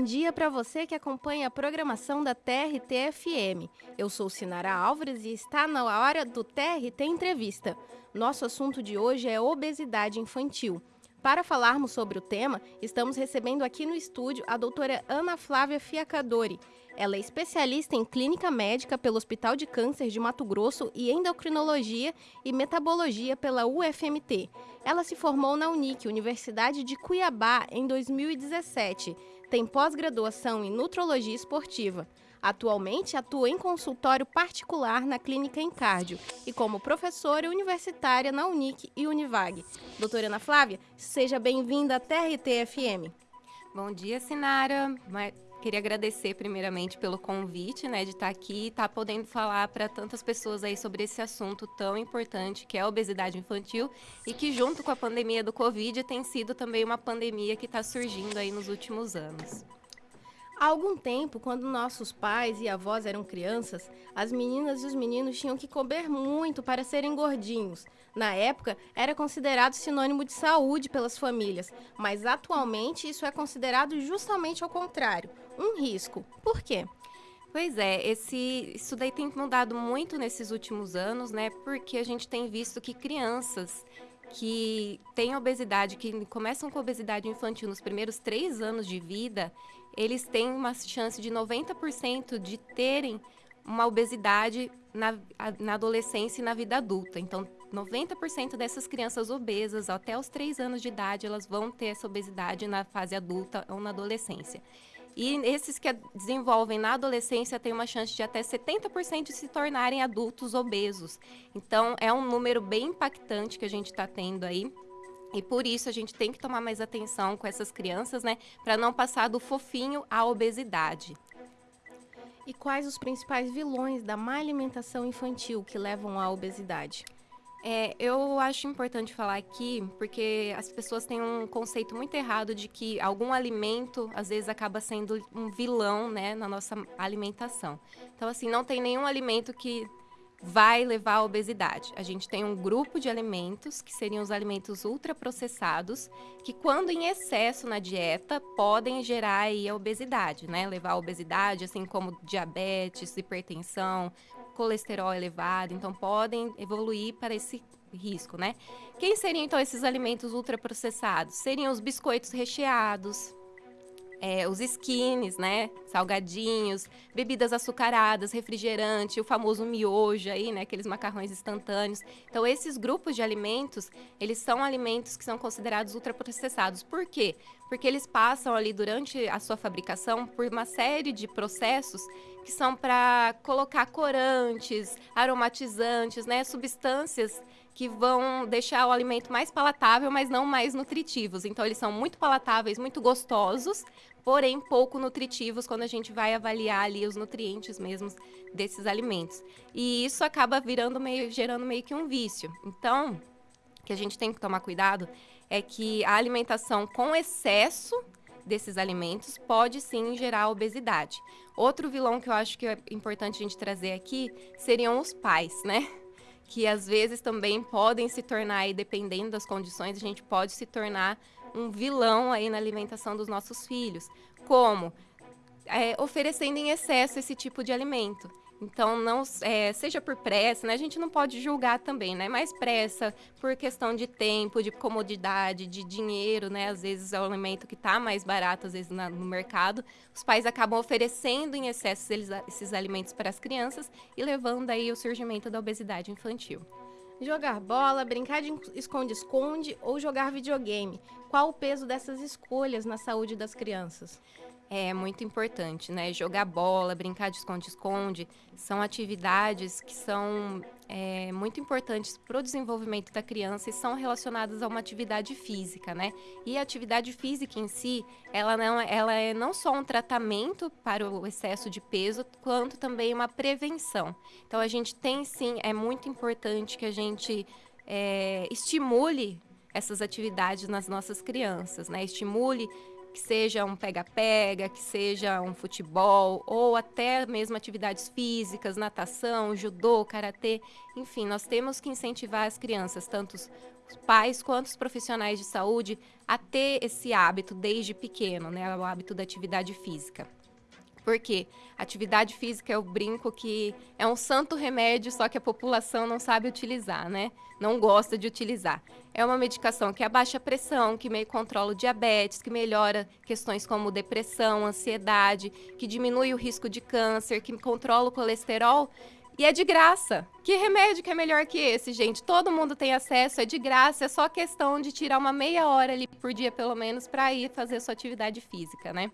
bom dia para você que acompanha a programação da TRT-FM. Eu sou Sinara Álvares e está na hora do TRT Entrevista. Nosso assunto de hoje é obesidade infantil. Para falarmos sobre o tema, estamos recebendo aqui no estúdio a doutora Ana Flávia Fiacadori. Ela é especialista em clínica médica pelo Hospital de Câncer de Mato Grosso e endocrinologia e metabologia pela UFMT. Ela se formou na Unic, Universidade de Cuiabá, em 2017. Tem pós-graduação em nutrologia esportiva. Atualmente atua em consultório particular na clínica Encardio e como professora universitária na Unic e Univag. Doutora Ana Flávia, seja bem-vinda à TRT-FM. Bom dia, Sinara. Queria agradecer primeiramente pelo convite, né, de estar aqui e estar podendo falar para tantas pessoas aí sobre esse assunto tão importante que é a obesidade infantil e que junto com a pandemia do Covid tem sido também uma pandemia que está surgindo aí nos últimos anos. Há algum tempo, quando nossos pais e avós eram crianças, as meninas e os meninos tinham que comer muito para serem gordinhos. Na época, era considerado sinônimo de saúde pelas famílias, mas atualmente isso é considerado justamente ao contrário, um risco. Por quê? Pois é, esse, isso daí tem mudado muito nesses últimos anos, né? Porque a gente tem visto que crianças que têm obesidade, que começam com obesidade infantil nos primeiros três anos de vida, eles têm uma chance de 90% de terem uma obesidade na, na adolescência e na vida adulta. Então, 90% dessas crianças obesas, até os 3 anos de idade, elas vão ter essa obesidade na fase adulta ou na adolescência. E esses que desenvolvem na adolescência têm uma chance de até 70% de se tornarem adultos obesos. Então, é um número bem impactante que a gente está tendo aí. E por isso a gente tem que tomar mais atenção com essas crianças, né? Para não passar do fofinho à obesidade. E quais os principais vilões da má alimentação infantil que levam à obesidade? É, eu acho importante falar aqui, porque as pessoas têm um conceito muito errado de que algum alimento, às vezes, acaba sendo um vilão, né, na nossa alimentação. Então, assim, não tem nenhum alimento que vai levar à obesidade. A gente tem um grupo de alimentos, que seriam os alimentos ultraprocessados, que quando em excesso na dieta, podem gerar aí a obesidade, né? Levar à obesidade, assim como diabetes, hipertensão, colesterol elevado, então podem evoluir para esse risco, né? Quem seriam então esses alimentos ultraprocessados? Seriam os biscoitos recheados, é, os skins, né? Salgadinhos, bebidas açucaradas, refrigerante, o famoso miojo aí, né? Aqueles macarrões instantâneos. Então, esses grupos de alimentos, eles são alimentos que são considerados ultraprocessados. Por quê? Porque eles passam ali durante a sua fabricação por uma série de processos que são para colocar corantes, aromatizantes, né? Substâncias que vão deixar o alimento mais palatável, mas não mais nutritivos. Então, eles são muito palatáveis, muito gostosos, porém pouco nutritivos quando a gente vai avaliar ali os nutrientes mesmos desses alimentos. E isso acaba virando meio, gerando meio que um vício. Então, o que a gente tem que tomar cuidado é que a alimentação com excesso desses alimentos pode sim gerar obesidade. Outro vilão que eu acho que é importante a gente trazer aqui seriam os pais, né? Que às vezes também podem se tornar, aí, dependendo das condições, a gente pode se tornar um vilão aí na alimentação dos nossos filhos. Como? É, oferecendo em excesso esse tipo de alimento. Então, não é, seja por pressa, né? A gente não pode julgar também, né? Mas pressa por questão de tempo, de comodidade, de dinheiro, né? Às vezes é o alimento que está mais barato, às vezes na, no mercado. Os pais acabam oferecendo em excesso esses, esses alimentos para as crianças e levando aí o surgimento da obesidade infantil. Jogar bola, brincar de esconde-esconde ou jogar videogame. Qual o peso dessas escolhas na saúde das crianças? É muito importante, né? Jogar bola, brincar de esconde-esconde, são atividades que são é, muito importantes para o desenvolvimento da criança e são relacionadas a uma atividade física, né? E a atividade física em si, ela não, ela é não só um tratamento para o excesso de peso, quanto também uma prevenção. Então a gente tem sim, é muito importante que a gente é, estimule essas atividades nas nossas crianças, né? Estimule que seja um pega-pega, que seja um futebol, ou até mesmo atividades físicas, natação, judô, karatê. Enfim, nós temos que incentivar as crianças, tanto os pais quanto os profissionais de saúde, a ter esse hábito desde pequeno, né? O hábito da atividade física. Porque atividade física é o brinco que é um santo remédio, só que a população não sabe utilizar, né? Não gosta de utilizar. É uma medicação que abaixa a pressão, que meio controla o diabetes, que melhora questões como depressão, ansiedade, que diminui o risco de câncer, que controla o colesterol. E é de graça. Que remédio que é melhor que esse, gente? Todo mundo tem acesso, é de graça, é só questão de tirar uma meia hora ali por dia, pelo menos, para ir fazer sua atividade física, né?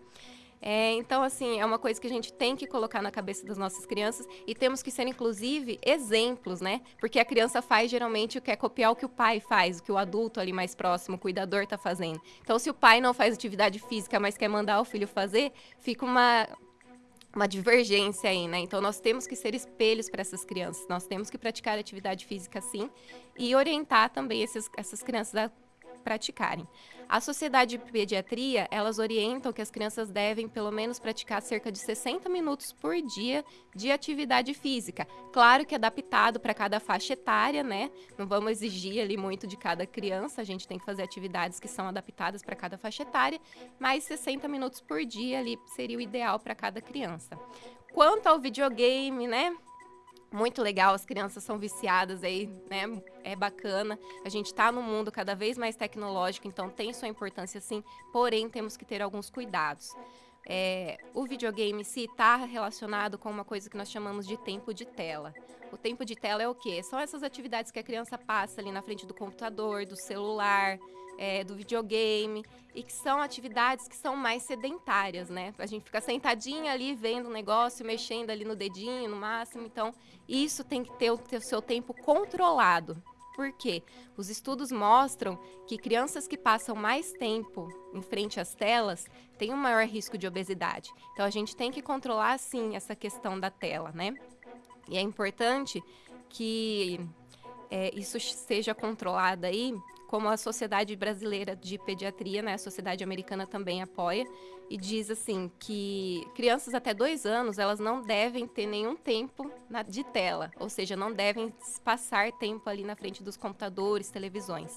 É, então, assim, é uma coisa que a gente tem que colocar na cabeça das nossas crianças e temos que ser, inclusive, exemplos, né? Porque a criança faz geralmente o que é copiar o que o pai faz, o que o adulto ali mais próximo, o cuidador, está fazendo. Então, se o pai não faz atividade física, mas quer mandar o filho fazer, fica uma, uma divergência aí, né? Então nós temos que ser espelhos para essas crianças, nós temos que praticar atividade física sim e orientar também esses, essas crianças a praticarem. A Sociedade de Pediatria, elas orientam que as crianças devem pelo menos praticar cerca de 60 minutos por dia de atividade física. Claro que adaptado para cada faixa etária, né? Não vamos exigir ali muito de cada criança, a gente tem que fazer atividades que são adaptadas para cada faixa etária, mas 60 minutos por dia ali seria o ideal para cada criança. Quanto ao videogame, né? Muito legal, as crianças são viciadas aí, né? É bacana. A gente está num mundo cada vez mais tecnológico, então tem sua importância sim, porém temos que ter alguns cuidados. É, o videogame se está relacionado com uma coisa que nós chamamos de tempo de tela. O tempo de tela é o quê? São essas atividades que a criança passa ali na frente do computador, do celular, é, do videogame, e que são atividades que são mais sedentárias, né? A gente fica sentadinha ali vendo o negócio, mexendo ali no dedinho, no máximo. Então, isso tem que ter o seu tempo controlado. Por quê? Os estudos mostram que crianças que passam mais tempo em frente às telas têm um maior risco de obesidade. Então, a gente tem que controlar, sim, essa questão da tela, né? E é importante que é, isso seja controlado aí como a Sociedade Brasileira de Pediatria, né, a Sociedade Americana também apoia, e diz assim que crianças até dois anos elas não devem ter nenhum tempo na, de tela, ou seja, não devem passar tempo ali na frente dos computadores, televisões.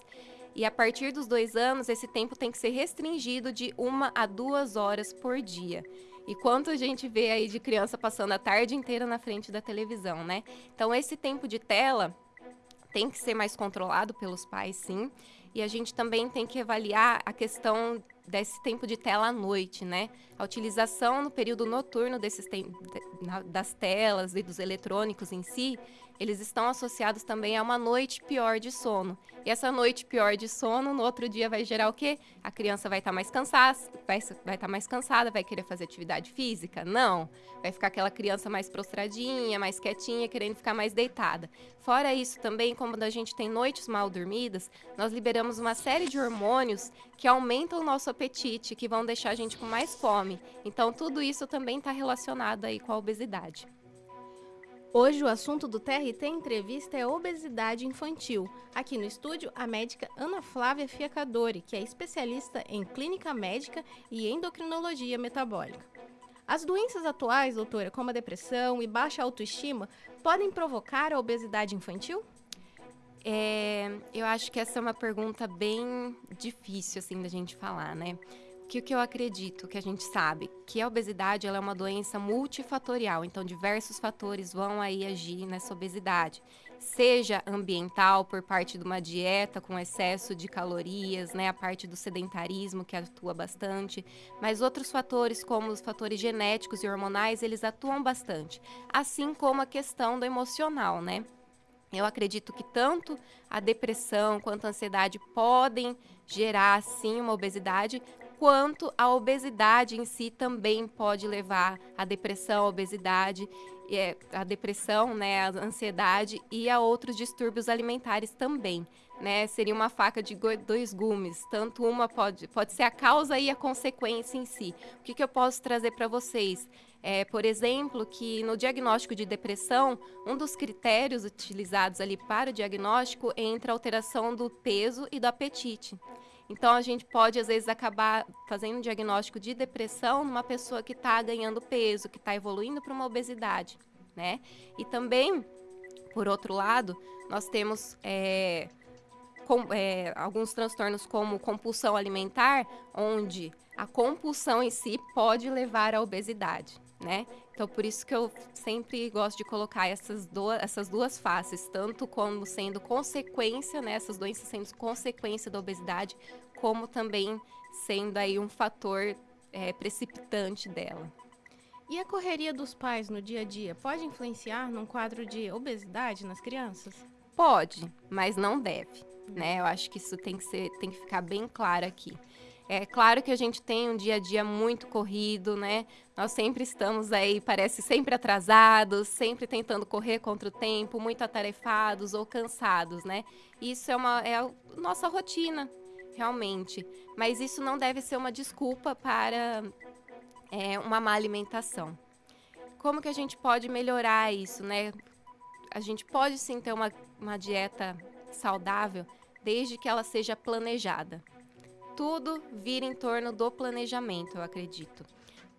E a partir dos dois anos, esse tempo tem que ser restringido de uma a duas horas por dia. E quanto a gente vê aí de criança passando a tarde inteira na frente da televisão, né? Então, esse tempo de tela tem que ser mais controlado pelos pais, sim. E a gente também tem que avaliar a questão desse tempo de tela à noite, né? A utilização no período noturno desses das telas e dos eletrônicos em si, eles estão associados também a uma noite pior de sono. E essa noite pior de sono, no outro dia vai gerar o quê? A criança vai estar tá mais cansada, vai estar tá mais cansada, vai querer fazer atividade física? Não. Vai ficar aquela criança mais prostradinha, mais quietinha, querendo ficar mais deitada. Fora isso também, como a gente tem noites mal dormidas, nós liberamos uma série de hormônios que aumentam o nosso apetite, que vão deixar a gente com mais fome. Então tudo isso também está relacionado aí com a obesidade. Hoje o assunto do TRT Entrevista é obesidade infantil. Aqui no estúdio, a médica Ana Flávia Fiacadori, que é especialista em clínica médica e endocrinologia metabólica. As doenças atuais, doutora, como a depressão e baixa autoestima, podem provocar a obesidade infantil? É, eu acho que essa é uma pergunta bem difícil assim da gente falar, né? que o que eu acredito, que a gente sabe, que a obesidade ela é uma doença multifatorial, então diversos fatores vão aí agir nessa obesidade. Seja ambiental, por parte de uma dieta com excesso de calorias, né, a parte do sedentarismo que atua bastante, mas outros fatores, como os fatores genéticos e hormonais, eles atuam bastante, assim como a questão do emocional, né? Eu acredito que tanto a depressão quanto a ansiedade podem gerar, sim, uma obesidade, quanto a obesidade em si também pode levar à depressão, à obesidade, é, a depressão, né, a ansiedade e a outros distúrbios alimentares também. Né, seria uma faca de dois gumes. Tanto uma pode, pode ser a causa e a consequência em si. O que, que eu posso trazer para vocês? É, por exemplo, que no diagnóstico de depressão, um dos critérios utilizados ali para o diagnóstico é entre a alteração do peso e do apetite. Então a gente pode às vezes acabar fazendo um diagnóstico de depressão numa pessoa que está ganhando peso, que está evoluindo para uma obesidade, né? E também, por outro lado, nós temos é, com, é, alguns transtornos como compulsão alimentar, onde a compulsão em si pode levar à obesidade, né? Então, por isso que eu sempre gosto de colocar essas duas, essas duas faces, tanto como sendo consequência, né, essas doenças sendo consequência da obesidade, como também sendo aí um fator é, precipitante dela. E a correria dos pais no dia a dia pode influenciar num quadro de obesidade nas crianças? Pode, mas não deve, né? Eu acho que isso tem que ser, tem que ficar bem claro aqui. É claro que a gente tem um dia a dia muito corrido, né? Nós sempre estamos aí, parece sempre atrasados, sempre tentando correr contra o tempo, muito atarefados ou cansados, né? Isso é uma é a nossa rotina, realmente. Mas isso não deve ser uma desculpa para é, uma má alimentação. Como que a gente pode melhorar isso, né? A gente pode sim ter uma, uma dieta saudável, desde que ela seja planejada tudo vira em torno do planejamento, eu acredito.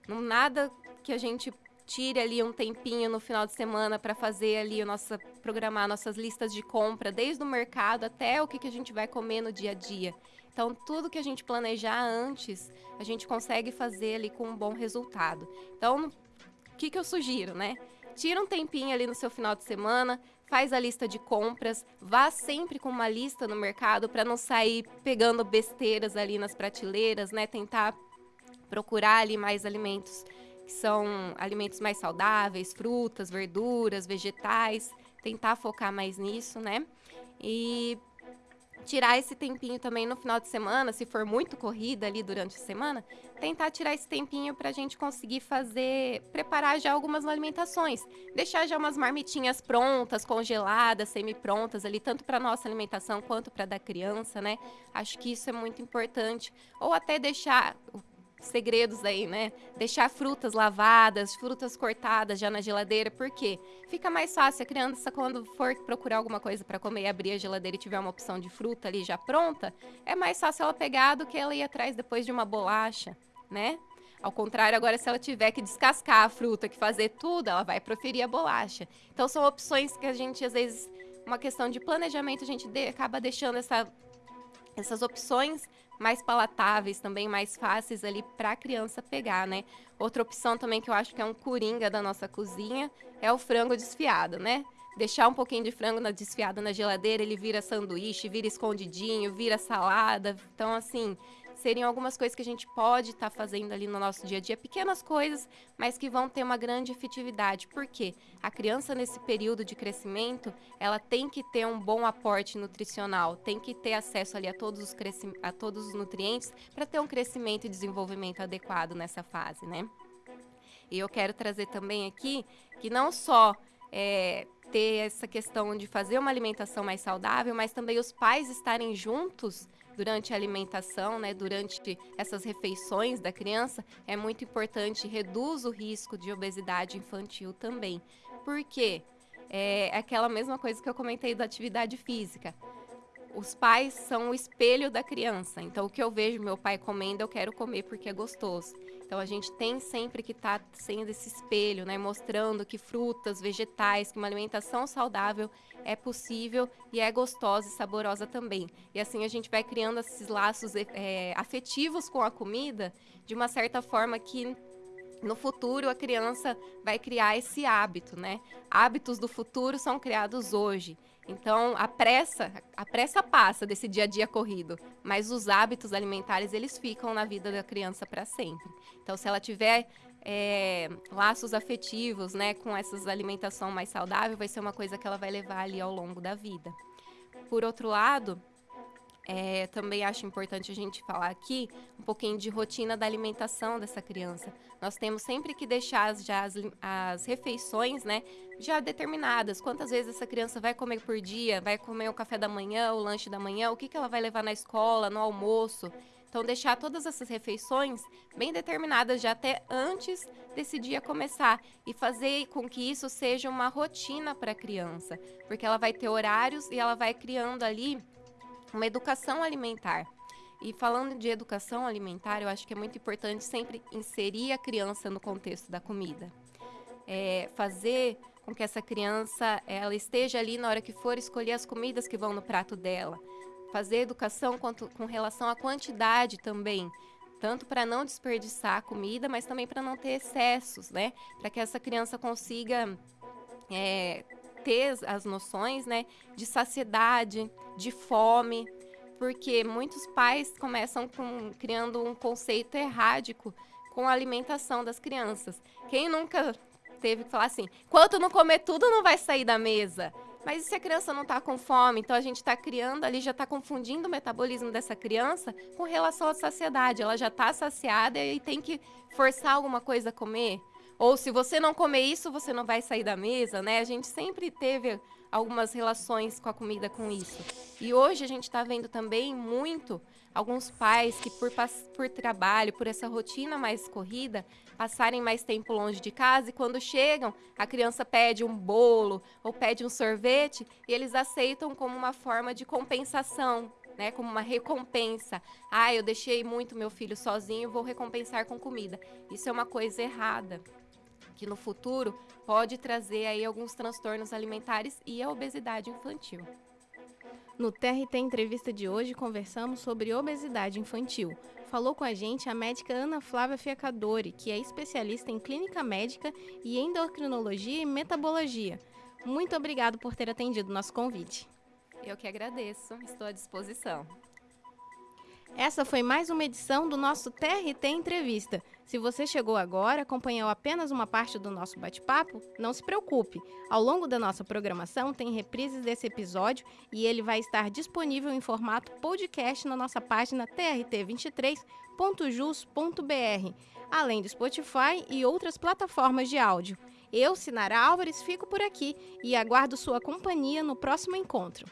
Não nada que a gente tire ali um tempinho no final de semana para fazer ali a nossa programar nossas listas de compra, desde o mercado até o que, que a gente vai comer no dia a dia. Então, tudo que a gente planejar antes, a gente consegue fazer ali com um bom resultado. Então, o que, que eu sugiro, né? Tira um tempinho ali no seu final de semana, faz a lista de compras, vá sempre com uma lista no mercado para não sair pegando besteiras ali nas prateleiras, né? Tentar procurar ali mais alimentos que são alimentos mais saudáveis, frutas, verduras, vegetais, tentar focar mais nisso, né? E tirar esse tempinho também no final de semana, se for muito corrida ali durante a semana, tentar tirar esse tempinho para a gente conseguir fazer, preparar já algumas alimentações, deixar já umas marmitinhas prontas, congeladas, semi-prontas ali, tanto para nossa alimentação quanto para da criança, né? Acho que isso é muito importante. Ou até deixar segredos aí, né? Deixar frutas lavadas, frutas cortadas já na geladeira, porque fica mais fácil a criança quando for procurar alguma coisa para comer abrir a geladeira e tiver uma opção de fruta ali já pronta, é mais fácil ela pegar do que ela ir atrás depois de uma bolacha, né? Ao contrário, agora se ela tiver que descascar a fruta, que fazer tudo, ela vai preferir a bolacha. Então são opções que a gente às vezes uma questão de planejamento a gente de, acaba deixando essa essas opções mais palatáveis, também mais fáceis ali para a criança pegar, né? Outra opção também que eu acho que é um coringa da nossa cozinha é o frango desfiado, né? Deixar um pouquinho de frango na, desfiado na geladeira, ele vira sanduíche, vira escondidinho, vira salada. Então, assim, seriam algumas coisas que a gente pode estar tá fazendo ali no nosso dia a dia, pequenas coisas, mas que vão ter uma grande efetividade. Por quê? A criança nesse período de crescimento, ela tem que ter um bom aporte nutricional, tem que ter acesso ali a todos os, a todos os nutrientes para ter um crescimento e desenvolvimento adequado nessa fase, né? E eu quero trazer também aqui que não só é, ter essa questão de fazer uma alimentação mais saudável, mas também os pais estarem juntos durante a alimentação, né, durante essas refeições da criança, é muito importante, reduz o risco de obesidade infantil também. Por quê? É aquela mesma coisa que eu comentei da atividade física. Os pais são o espelho da criança. Então, o que eu vejo meu pai comendo, eu quero comer porque é gostoso. Então a gente tem sempre que estar tá sendo esse espelho, né, mostrando que frutas, vegetais, que uma alimentação saudável é possível e é gostosa e saborosa também. E assim a gente vai criando esses laços é, afetivos com a comida de uma certa forma que no futuro a criança vai criar esse hábito, né? Hábitos do futuro são criados hoje. Então, a pressa, a pressa passa desse dia a dia corrido, mas os hábitos alimentares eles ficam na vida da criança para sempre. Então, se ela tiver é, laços afetivos, né, com essas alimentação mais saudável, vai ser uma coisa que ela vai levar ali ao longo da vida. Por outro lado, é, também acho importante a gente falar aqui um pouquinho de rotina da alimentação dessa criança. Nós temos sempre que deixar já as, as refeições, né, já determinadas. Quantas vezes essa criança vai comer por dia? Vai comer o café da manhã, o lanche da manhã? O que, que ela vai levar na escola, no almoço? Então, deixar todas essas refeições bem determinadas já até antes desse dia começar e fazer com que isso seja uma rotina para a criança, porque ela vai ter horários e ela vai criando ali uma educação alimentar. E falando de educação alimentar, eu acho que é muito importante sempre inserir a criança no contexto da comida. É, fazer com que essa criança ela esteja ali na hora que for escolher as comidas que vão no prato dela. Fazer educação quanto, com relação à quantidade também, tanto para não desperdiçar a comida, mas também para não ter excessos, né? Para que essa criança consiga é, ter as noções, né, de saciedade, de fome, porque muitos pais começam com, criando um conceito errático com a alimentação das crianças. Quem nunca teve que falar assim: quanto não comer tudo, não vai sair da mesa. Mas e se a criança não está com fome? Então a gente está criando ali, já está confundindo o metabolismo dessa criança com relação à saciedade. Ela já está saciada e tem que forçar alguma coisa a comer. Ou se você não comer isso, você não vai sair da mesa, né? A gente sempre teve algumas relações com a comida com isso. E hoje a gente está vendo também muito alguns pais que por, por trabalho, por essa rotina mais corrida, passarem mais tempo longe de casa e quando chegam, a criança pede um bolo ou pede um sorvete e eles aceitam como uma forma de compensação, né, como uma recompensa. Ah, eu deixei muito meu filho sozinho, vou recompensar com comida. Isso é uma coisa errada que no futuro pode trazer aí alguns transtornos alimentares e a obesidade infantil. No TRT Entrevista de hoje, conversamos sobre obesidade infantil. Falou com a gente a médica Ana Flávia Fiacadori, que é especialista em clínica médica e endocrinologia e metabologia. Muito obrigado por ter atendido nosso convite. Eu que agradeço, estou à disposição. Essa foi mais uma edição do nosso TRT Entrevista. Se você chegou agora, acompanhou apenas uma parte do nosso bate-papo, não se preocupe. Ao longo da nossa programação tem reprises desse episódio e ele vai estar disponível em formato podcast na nossa página trt23.jus.br, além do Spotify e outras plataformas de áudio. Eu, Sinara Álvares, fico por aqui e aguardo sua companhia no próximo encontro.